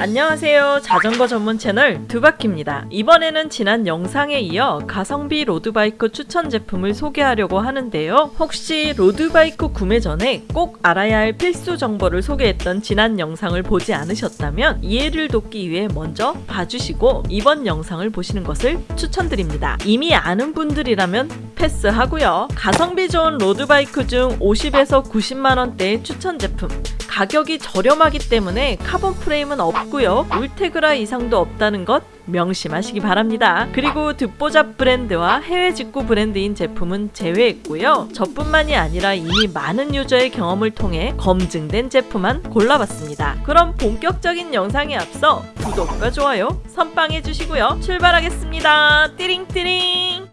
안녕하세요. 자전거 전문 채널 두바키입니다. 이번에는 지난 영상에 이어 가성비 로드바이크 추천 제품을 소개하려고 하는데요. 혹시 로드바이크 구매 전에 꼭 알아야 할 필수 정보를 소개했던 지난 영상을 보지 않으셨다면 이해를 돕기 위해 먼저 봐주시고 이번 영상을 보시는 것을 추천드립니다. 이미 아는 분들이라면 패스하고요. 가성비 좋은 로드바이크 중 50에서 90만원대의 추천 제품 가격이 저렴하기 때문에 카본 프레임은 없고요. 울테그라 이상도 없다는 것 명심하시기 바랍니다. 그리고 듣보잡 브랜드와 해외 직구 브랜드인 제품은 제외했고요. 저뿐만이 아니라 이미 많은 유저의 경험을 통해 검증된 제품만 골라봤습니다. 그럼 본격적인 영상에 앞서 구독과 좋아요 선빵해 주시고요. 출발하겠습니다. 띠링띠링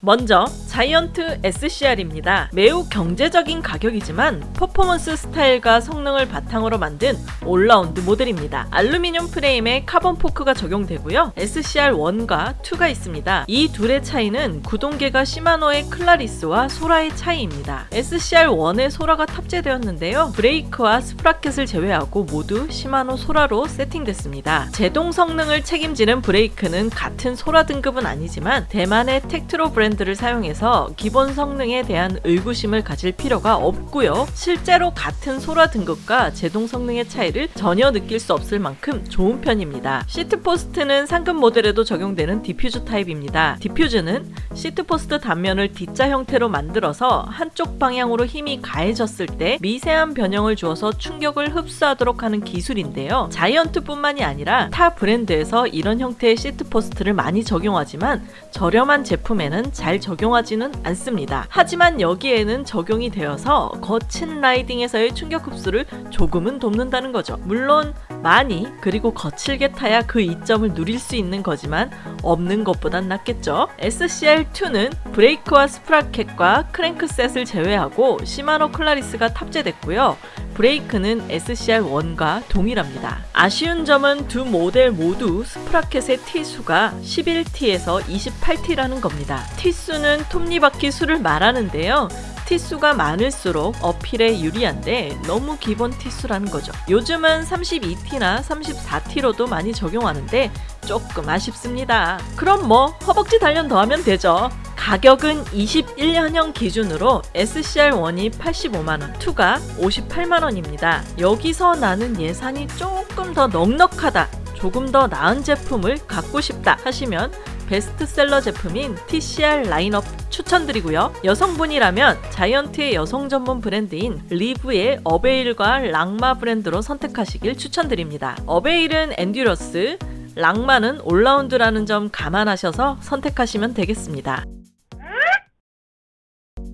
먼저 자이언트 SCR입니다. 매우 경제적인 가격이지만 퍼포먼스 스타일과 성능을 바탕으로 만든 올라운드 모델입니다. 알루미늄 프레임에 카본 포크가 적용되고요. SCR1과 2가 있습니다. 이 둘의 차이는 구동계가 시마노의 클라리스와 소라의 차이입니다. SCR1에 소라가 탑재되었는데요. 브레이크와 sprocket을 제외하고 모두 시마노 소라로 세팅됐습니다. 제동 성능을 책임지는 브레이크는 같은 소라 등급은 아니지만 대만의 텍트로 브랜드 브랜드를 사용해서 기본 성능에 대한 의구심을 가질 필요가 없고요. 실제로 같은 소라 등급과 제동 성능의 차이를 전혀 느낄 수 없을 만큼 좋은 편입니다. seat post는 상급 모델에도 적용되는 디퓨즈 타입입니다. 디퓨즈는 seat post 단면을 D자 형태로 만들어서 한쪽 방향으로 힘이 가해졌을 때 미세한 변형을 주어서 충격을 흡수하도록 하는 기술인데요. 자이언트뿐만이 아니라 타 브랜드에서 이런 형태의 seat post를 많이 적용하지만 저렴한 제품에는 잘 적용하지 는 않습니다. 하지만 여기에는 적용이 되어서 거친 riding에서의 충격 흡수를 조금은 돕는다는 거죠. 물론 많이 그리고 거칠게 타야 그 이점을 누릴 수 있는 거지만 없는 것보단 낫겠죠. SCR2는 브레이크와 sprocket과 crankset을 제외하고 시마노 클라리스가 탑재됐고요. 브레이크는 SCR1과 동일합니다. 아쉬운 점은 두 모델 모두 sprocket의 T수가 11T에서 28T라는 겁니다. T수는 톱니바퀴 수를 말하는데요. T수가 많을수록 uphill에 유리한데 너무 기본 T수라는 거죠. 요즘은 32T나 34T로도 많이 적용하는데 조금 아쉽습니다. 그럼 뭐 허벅지 단련 더 하면 되죠. 가격은 21년형 기준으로 SCR1이 85만원, 2가 58만원입니다. 여기서 나는 예산이 조금 더 넉넉하다, 조금 더 나은 제품을 갖고 싶다 하시면 베스트셀러 제품인 TCR 라인업 추천드리고요. 여성분이라면 자이언트의 여성 전문 브랜드인 리브의 어베일과 랑마 브랜드로 선택하시길 추천드립니다. 어베일은 엔듀러스, 랑마는 올라운드라는 점 감안하셔서 선택하시면 되겠습니다.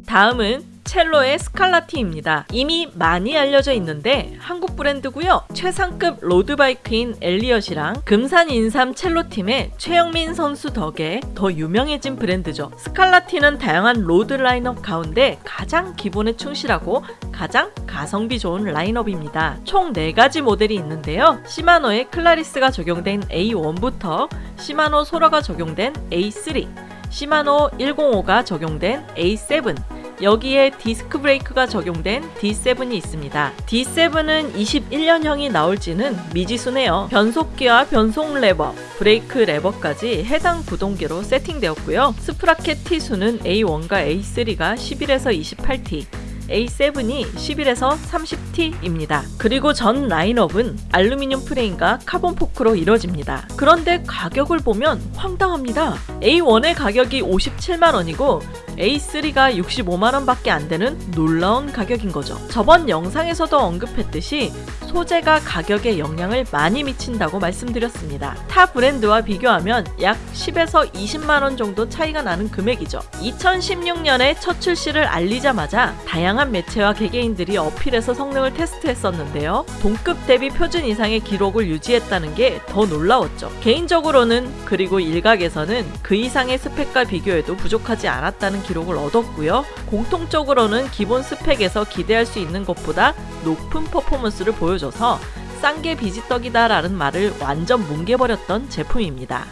다음은 첼로의 스칼라티입니다. 이미 많이 알려져 있는데 한국 브랜드고요. 최상급 road bike인 엘리엇이랑 금산 인삼 첼로팀의 최영민 선수 덕에 더 유명해진 브랜드죠. 스칼라티는 다양한 road 라인업 가운데 가장 기본에 충실하고 가장 가성비 좋은 라인업입니다. 총 4가지 모델이 있는데요. 시마노의 클라리스가 적용된 A1부터 시마노 소라가 적용된 A3 시마노 105가 적용된 A7 여기에 디스크 브레이크가 적용된 D7이 있습니다. D7은 21년형이 나올지는 미지수네요. 변속기와 변속 레버, 브레이크 레버까지 해당 구동계로 세팅되었고요. sprocket T수는 A1과 A3가 11에서 28T, A7이 11에서 30T입니다. 그리고 전 라인업은 알루미늄 프레임과 카본 포크로 이루어집니다. 그런데 가격을 보면 황당합니다. A1의 가격이 57만원이고 A3가 65만원 밖에 안 되는 놀라운 가격인 거죠. 저번 영상에서도 언급했듯이 소재가 가격에 영향을 많이 미친다고 말씀드렸습니다. 타 브랜드와 비교하면 약 10에서 20만원 정도 차이가 나는 금액이죠. 2016년에 첫 출시를 알리자마자 다양한 매체와 개개인들이 어필해서 성능을 테스트했었는데요. 동급 대비 표준 이상의 기록을 유지했다는 게 더 놀라웠죠. 개인적으로는 그리고 일각에서는 그 이상의 스펙과 비교해도 부족하지 않았다는 기록을 얻었고요. 공통적으로는 기본 스펙에서 기대할 수 있는 것보다 높은 퍼포먼스를 보여 줘서 싼 게 비지떡이다 라는 말을 완전 뭉개버렸던 제품입니다.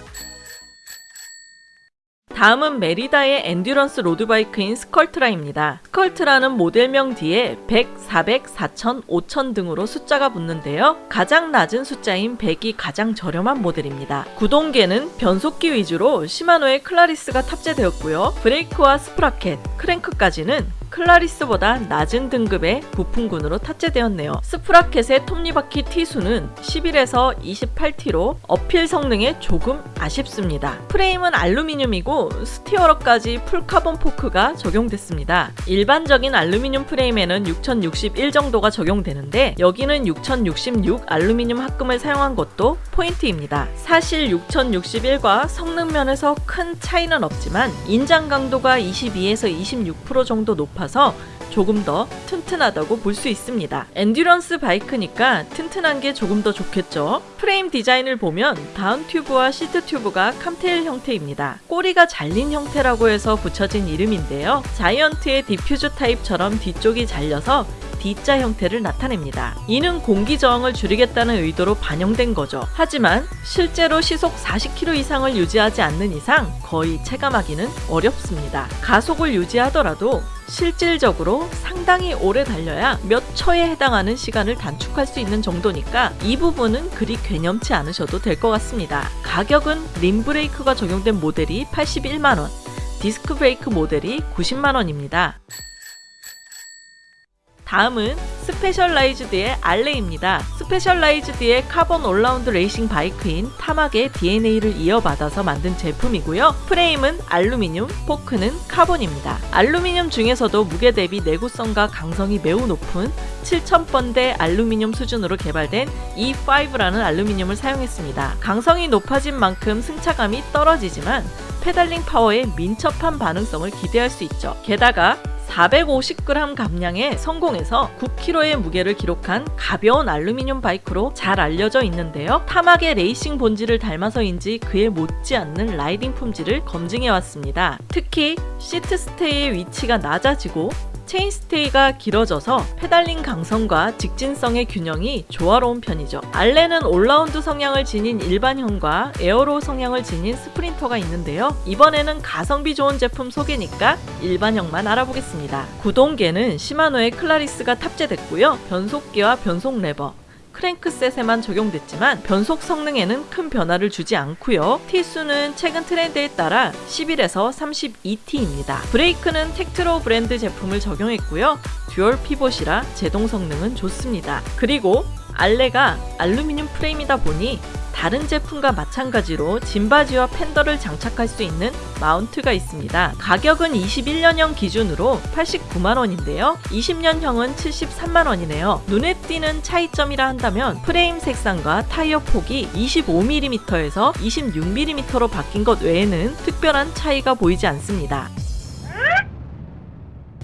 다음은 메리다의 endurance road bike인 스컬트라입니다. 스컬트라는 모델명 뒤에 100, 400, 4000, 5000 등으로 숫자가 붙는데요. 가장 낮은 숫자인 100이 가장 저렴한 모델입니다. 구동계는 변속기 위주로 시마노의 클라리스가 탑재되었고요. 브레이크와 sprocket, 크랭크까지는 클라리스보다 낮은 등급의 부품군으로 탑재되었네요. sprocket의 톱니바퀴 T수는 11에서 28T로 uphill 성능에 조금 아쉽습니다. 프레임은 알루미늄이고 steerer까지 full 카본 포크가 적용됐습니다. 일반적인 알루미늄 프레임에는 6061 정도가 적용되는데 여기는 6066 알루미늄 합금을 사용한 것도 포인트입니다. 사실 6061과 성능 면에서 큰 차이는 없지만 인장 강도가 22에서 26% 정도 높아서 조금 더 튼튼하다고 볼 수 있습니다. endurance bike니까 튼튼한 게 조금 더 좋겠죠. 프레임 디자인을 보면 down tube와 seat tube가 Kammtail 형태입니다. 꼬리가 잘린 형태라고 해서 붙여진 이름인데요. 자이언트의 디퓨즈 타입처럼 뒤쪽이 잘려서 D자 형태를 나타냅니다. 이는 공기 저항을 줄이겠다는 의도로 반영된 거죠. 하지만 실제로 시속 40km 이상을 유지하지 않는 이상 거의 체감하기는 어렵습니다. 가속을 유지하더라도 실질적으로 상당히 오래 달려야 몇 초에 해당하는 시간을 단축할 수 있는 정도니까 이 부분은 그리 괴념치 않으셔도 될 것 같습니다. 가격은 림 브레이크가 적용된 모델이 81만원, 디스크 브레이크 모델이 90만원입니다. 다음은 스페셜라이즈드의 알레입니다. 스페셜라이즈드의 카본 올라운드 레이싱 bike인 타막의 DNA를 이어받아서 만든 제품이고요. 프레임은 알루미늄, 포크는 카본입니다. 알루미늄 중에서도 무게 대비 내구성과 강성이 매우 높은 7000번대 알루미늄 수준으로 개발된 E5라는 알루미늄을 사용했습니다. 강성이 높아진 만큼 승차감이 떨어지지만 pedaling 파워의 민첩한 반응성을 기대할 수 있죠. 게다가 450g 감량에 성공해서 9kg의 무게를 기록한 가벼운 알루미늄 bike로 잘 알려져 있는데요. 타막의 레이싱 본질을 닮아서인지 그에 못지않는 riding 품질을 검증해왔습니다. 특히 seat stay의 위치가 낮아지고 chainstay가 길어져서 pedaling 강성과 직진성의 균형이 조화로운 편이죠. 알레는 올라운드 성향을 지닌 일반형과 aero 성향을 지닌 스프린터가 있는데요. 이번에는 가성비 좋은 제품 소개니까 일반형만 알아보겠습니다. 구동계는 시마노의 클라리스가 탑재됐고요. 변속기와 변속 레버, crankset에만 적용됐지만 변속 성능에는 큰 변화를 주지 않고요. T수는 최근 트렌드에 따라 11에서 32T입니다. 브레이크는 Tektro 브랜드 제품을 적용했고요. dual pivot이라 제동 성능은 좋습니다. 그리고 Allez가 알루미늄 프레임이다 보니 다른 제품과 마찬가지로 짐바지와 fender를 장착할 수 있는 mount가 있습니다. 가격은 21년형 기준으로 89만원인데요. 20년형은 73만원이네요. 눈에 띄는 차이점이라 한다면 프레임 색상과 타이어 폭이 25mm에서 26mm로 바뀐 것 외에는 특별한 차이가 보이지 않습니다.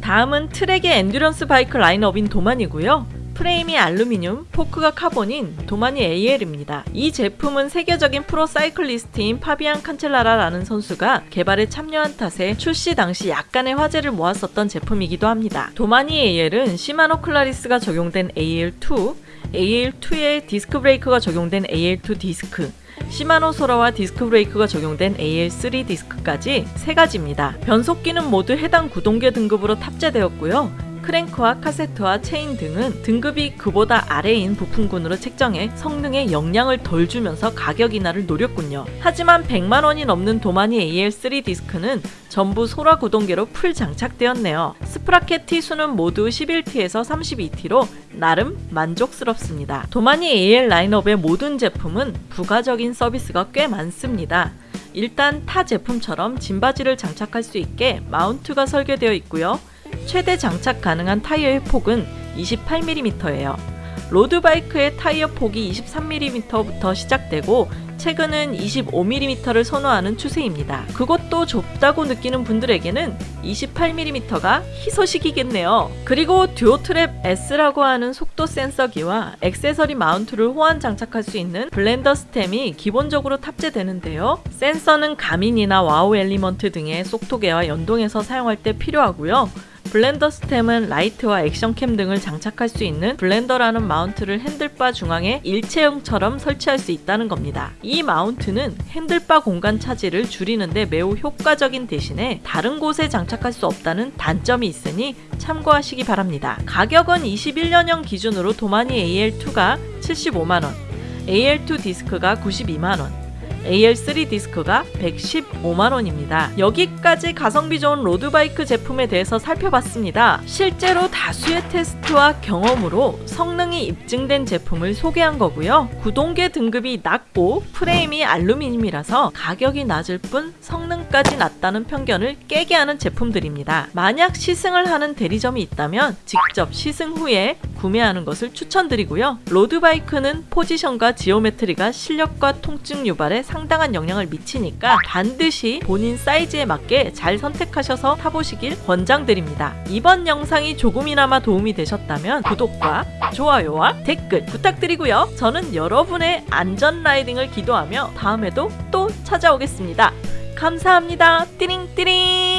다음은 Trek의 endurance bike 라인업인 Domane이고요. 프레임이 알루미늄, 포크가 카본인 Domane AL입니다. 이 제품은 세계적인 프로 cyclist인 파비안 칸첼라라라는 선수가 개발에 참여한 탓에 출시 당시 약간의 화제를 모았었던 제품이기도 합니다. 도마니 AL은 시마노 클라리스가 적용된 AL2, AL2에 디스크 브레이크가 적용된 AL2 디스크, Shimano Sora와 디스크 브레이크가 적용된 AL3 디스크까지 세 가지입니다. 변속기는 모두 해당 구동계 등급으로 탑재되었고요. 크랭크와 카세트와 체인 등은 등급이 그보다 아래인 부품군으로 책정해 성능에 영향을 덜 주면서 가격 인하를 노렸군요. 하지만 100만원이 넘는 Domane AL3 디스크는 전부 Sora 구동계로 full 장착되었네요. sprocket T수는 모두 11T에서 32T로 나름 만족스럽습니다. Domane AL 라인업의 모든 제품은 부가적인 서비스가 꽤 많습니다. 일단 타 제품처럼 짐바지를 장착할 수 있게 mount가 설계되어 있고요. 최대 장착 가능한 타이어의 폭은 28mm예요. road bike의 타이어 폭이 23mm부터 시작되고 최근은 25mm를 선호하는 추세입니다. 그것도 좁다고 느끼는 분들에게는 28mm가 희소식이겠네요. 그리고 DuoTrap S라고 하는 속도 센서기와 액세서리 mount를 호환 장착할 수 있는 Blendr stem이 기본적으로 탑재되는데요. 센서는 Garmin이나 Wahoo ELEMNT 등의 속도계와 연동해서 사용할 때 필요하고요. Blendr stem은 라이트와 action cam 등을 장착할 수 있는 Blendr라는 mount를 handlebar 중앙에 일체형처럼 설치할 수 있다는 겁니다. 이 mount는 handlebar 공간 차지를 줄이는데 매우 효과적인 대신에 다른 곳에 장착할 수 없다는 단점이 있으니 참고하시기 바랍니다. 가격은 21년형 기준으로 Domane AL2가 75만원, AL2 디스크가 92만원, AL3 디스크가 115만원입니다. 여기까지 가성비 좋은 road bike 제품에 대해서 살펴봤습니다. 실제로 다수의 테스트와 경험으로 성능이 입증된 제품을 소개한 거고요. 구동계 등급이 낮고 프레임이 알루미늄이라서 가격이 낮을 뿐 성능 까지 낮다는 편견을 깨게 하는 제품들입니다. 만약 시승을 하는 대리점이 있다면 직접 시승 후에 구매하는 것을 추천드리고요. road bike는 포지션과 geometry가 실력과 통증 유발에 상당한 영향을 미치니까 반드시 본인 사이즈에 맞게 잘 선택하셔서 타보시길 권장드립니다. 이번 영상이 조금이나마 도움이 되셨다면 구독과 좋아요와 댓글 부탁드리고요. 저는 여러분의 안전 라이딩을 기도하며 다음에도 또 찾아오겠습니다. 감사합니다. 띠링띠링